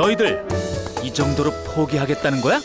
너희들 이 정도로 포기하겠다는 거야?